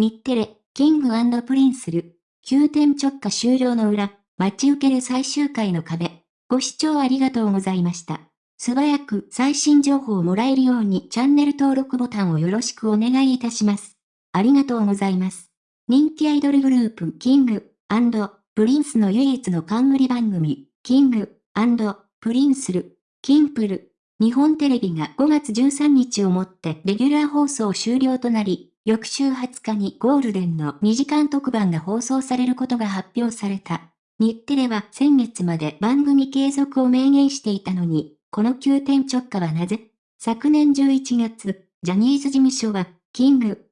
日テレ、 King & Princeる、急転直下終了の裏、待ち受ける最終回の壁。ご視聴ありがとうございました。素早く最新情報をもらえるようにチャンネル登録ボタンをよろしくお願いいたします。ありがとうございます。人気アイドルグループ King & Prince の唯一の冠番組、 King & Princeる、キンプる。日本テレビが5月13日をもってレギュラー放送終了となり、翌週20日にゴールデンの2時間特番が放送されることが発表された。日テレは先月まで番組継続を明言していたのに、この急転直下はなぜ？昨年11月、ジャニーズ事務所は、 King &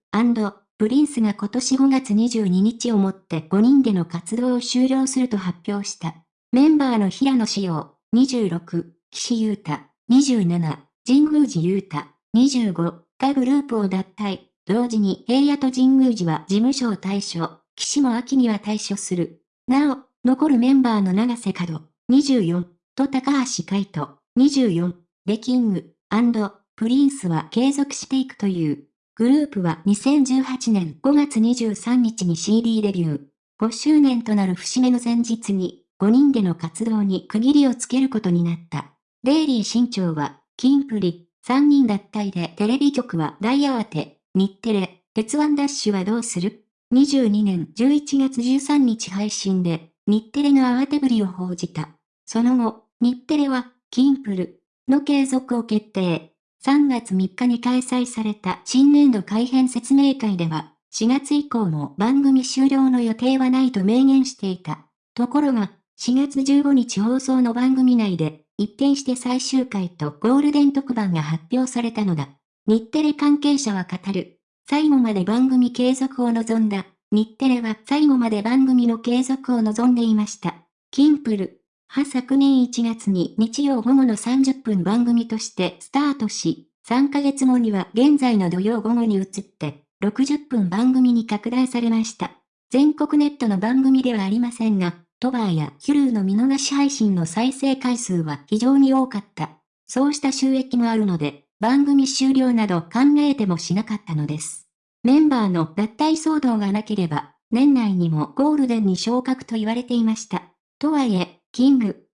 Prince が今年5月22日をもって5人での活動を終了すると発表した。メンバーの平野紫耀、26、岸優太、27、神宮寺勇太、25がグループを脱退。同時に平野と神宮寺は事務所を退所、岸も秋には退所する。なお、残るメンバーの長瀬角、24、と高橋海人、24、でキング、プリンスは継続していくという。グループは2018年5月23日に CD デビュー。5周年となる節目の前日に、5人での活動に区切りをつけることになった。デイリー新潮は、キンプリ、3人脱退でテレビ局は大慌て、日テレ、鉄腕ダッシュはどうする ?22 年11月13日配信で、日テレの慌てぶりを報じた。その後、日テレは、キンプルの継続を決定。3月3日に開催された新年度改編説明会では、4月以降も番組終了の予定はないと明言していた。ところが、4月15日放送の番組内で、一転して最終回とゴールデン特番が発表されたのだ。日テレ関係者は語る。最後まで番組継続を望んだ。日テレは最後まで番組の継続を望んでいました。キンプル。は昨年1月に日曜午後の30分番組としてスタートし、3ヶ月後には現在の土曜午後に移って、60分番組に拡大されました。全国ネットの番組ではありませんが、トバーやヒュルーの見逃し配信の再生回数は非常に多かった。そうした収益もあるので、番組終了など考えてもしなかったのです。メンバーの脱退騒動がなければ、年内にもゴールデンに昇格と言われていました。とはいえ、キング、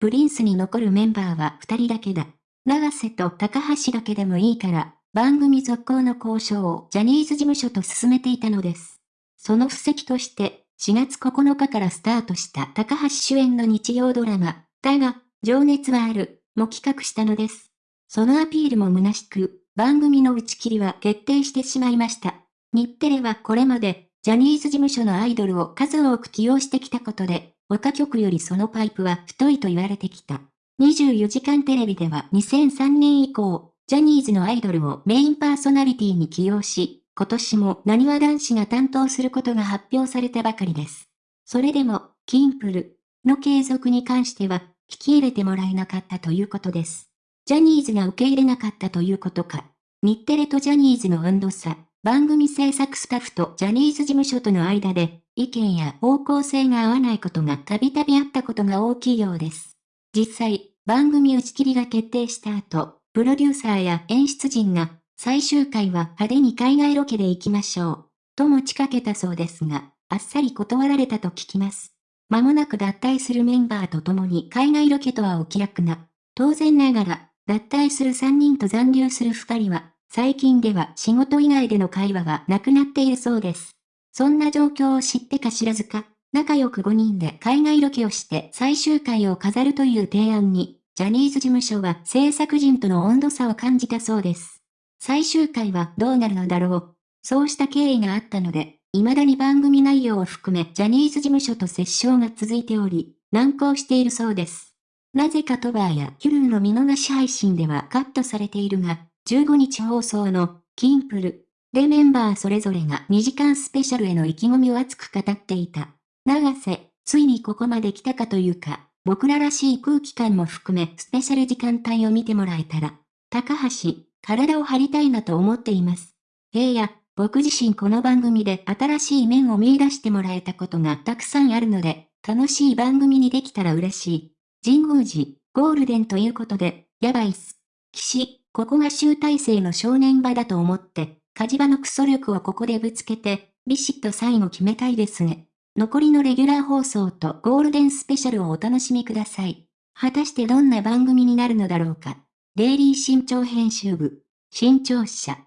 プリンスに残るメンバーは2人だけだ。長瀬と高橋だけでもいいから、番組続行の交渉をジャニーズ事務所と進めていたのです。その布石として、4月9日からスタートした高橋主演の日曜ドラマ、だが、情熱はある、も企画したのです。そのアピールも虚しく、番組の打ち切りは決定してしまいました。日テレはこれまで、ジャニーズ事務所のアイドルを数多く起用してきたことで、他局よりそのパイプは太いと言われてきた。24時間テレビでは2003年以降、ジャニーズのアイドルをメインパーソナリティに起用し、今年も何わ男子が担当することが発表されたばかりです。それでも、キンプルの継続に関しては、聞き入れてもらえなかったということです。ジャニーズが受け入れなかったということか。日テレとジャニーズの温度差、番組制作スタッフとジャニーズ事務所との間で、意見や方向性が合わないことがたびたびあったことが大きいようです。実際、番組打ち切りが決定した後、プロデューサーや演出陣が最終回は派手に海外ロケで行きましょう。と持ちかけたそうですが、あっさり断られたと聞きます。間もなく脱退するメンバーと共に海外ロケとはお気楽な。当然ながら、脱退する3人と残留する2人は、最近では仕事以外での会話がなくなっているそうです。そんな状況を知ってか知らずか、仲良く5人で海外ロケをして最終回を飾るという提案に、ジャニーズ事務所は制作陣との温度差を感じたそうです。最終回はどうなるのだろう。そうした経緯があったので、未だに番組内容を含めジャニーズ事務所と折衝が続いており、難航しているそうです。なぜかトバーやキュルーの見逃し配信ではカットされているが、15日放送のキンプルでメンバーそれぞれが2時間スペシャルへの意気込みを熱く語っていた。長瀬、ついにここまで来たかというか、僕ららしい空気感も含めスペシャル時間帯を見てもらえたら、高橋、体を張りたいなと思っています。えいや、僕自身この番組で新しい面を見出してもらえたことがたくさんあるので、楽しい番組にできたら嬉しい。神宮寺、ゴールデンということで、やばいっす。騎士、ここが集大成の正念場だと思って、火事場のクソ力をここでぶつけて、ビシッと最後決めたいですね。残りのレギュラー放送とゴールデンスペシャルをお楽しみください。果たしてどんな番組になるのだろうか。デイリー新潮編集部、新潮社。